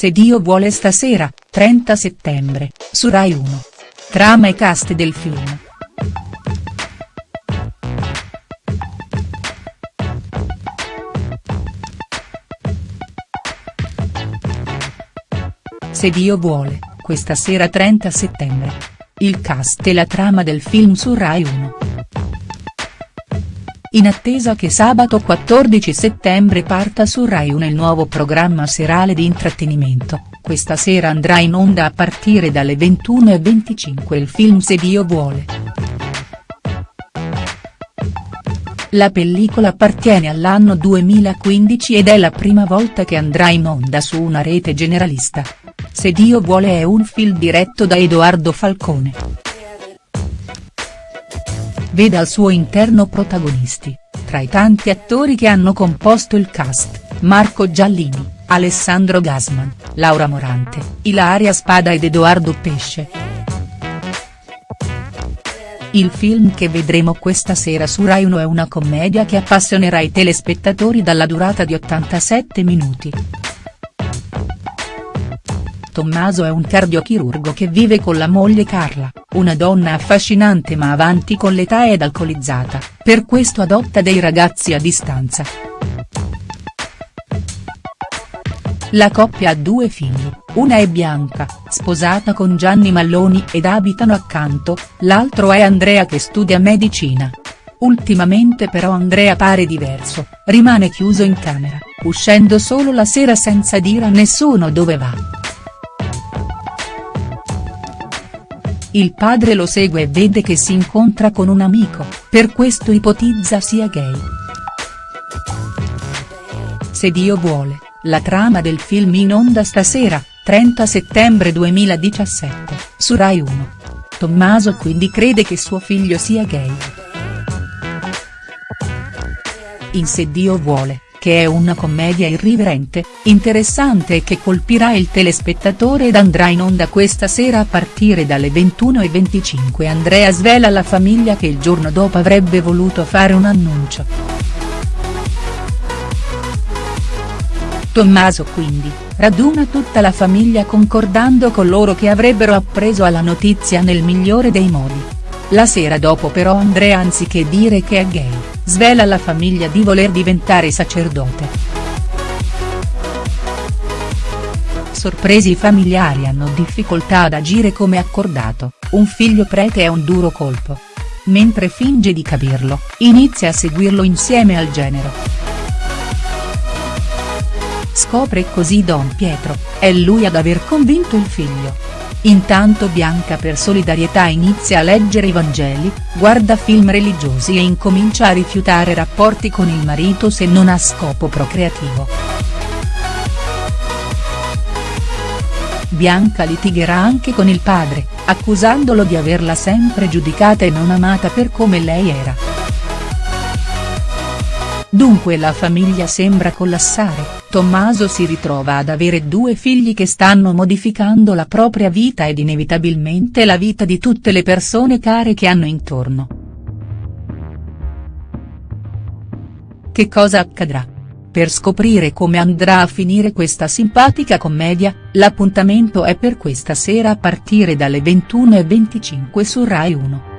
Se Dio vuole stasera, 30 settembre, su Rai 1. Trama e cast del film. Se Dio vuole, questa sera 30 settembre. Il cast e la trama del film su Rai 1. In attesa che sabato 14 settembre parta su Rai 1 il nuovo programma serale di intrattenimento, questa sera andrà in onda a partire dalle 21.25 il film Se Dio vuole. La pellicola appartiene all'anno 2015 ed è la prima volta che andrà in onda su una rete generalista. Se Dio vuole è un film diretto da Edoardo Falcone. Vede al suo interno protagonisti, tra i tanti attori che hanno composto il cast, Marco Giallini, Alessandro Gasman, Laura Morante, Ilaria Spada ed Edoardo Pesce. Il film che vedremo questa sera su Rai 1 è una commedia che appassionerà i telespettatori dalla durata di 87 minuti. Tommaso è un cardiochirurgo che vive con la moglie Carla, una donna affascinante ma avanti con l'età ed alcolizzata, per questo adotta dei ragazzi a distanza. La coppia ha due figli, una è Bianca, sposata con Gianni Malloni ed abitano accanto, l'altro è Andrea che studia medicina. Ultimamente però Andrea pare diverso, rimane chiuso in camera, uscendo solo la sera senza dire a nessuno dove va. Il padre lo segue e vede che si incontra con un amico, per questo ipotizza sia gay. Se Dio vuole, la trama del film in onda stasera, 30 settembre 2017, su Rai 1. Tommaso quindi crede che suo figlio sia gay. In Se Dio vuole, che è una commedia irriverente, interessante e che colpirà il telespettatore ed andrà in onda questa sera a partire dalle 21.25 Andrea svela alla famiglia che il giorno dopo avrebbe voluto fare un annuncio. Tommaso quindi, raduna tutta la famiglia concordando con loro che avrebbero appreso alla notizia nel migliore dei modi. La sera dopo però Andrea anziché dire che è gay, svela alla famiglia di voler diventare sacerdote. Sorpresi i familiari hanno difficoltà ad agire come accordato, un figlio prete è un duro colpo. Mentre finge di capirlo, inizia a seguirlo insieme al genero. Scopre così Don Pietro, è lui ad aver convinto il figlio. Intanto Bianca per solidarietà inizia a leggere i Vangeli, guarda film religiosi e incomincia a rifiutare rapporti con il marito se non ha scopo procreativo. Bianca litigherà anche con il padre, accusandolo di averla sempre giudicata e non amata per come lei era. Dunque la famiglia sembra collassare, Tommaso si ritrova ad avere due figli che stanno modificando la propria vita ed inevitabilmente la vita di tutte le persone care che hanno intorno. Che cosa accadrà? Per scoprire come andrà a finire questa simpatica commedia, l'appuntamento è per questa sera a partire dalle 21.25 su Rai 1.